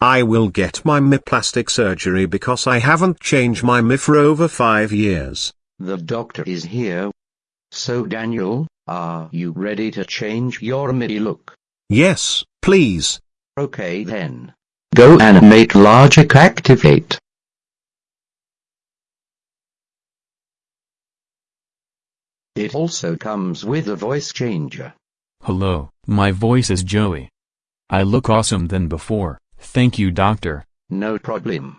I will get my Mii plastic surgery because I haven't changed my Mii for over five years. The doctor is here. So Daniel, are you ready to change your MIDI look? Yes, please. Okay then. Go animate logic activate. It also comes with a voice changer. Hello, my voice is Joey. I look awesome than before, thank you doctor. No problem.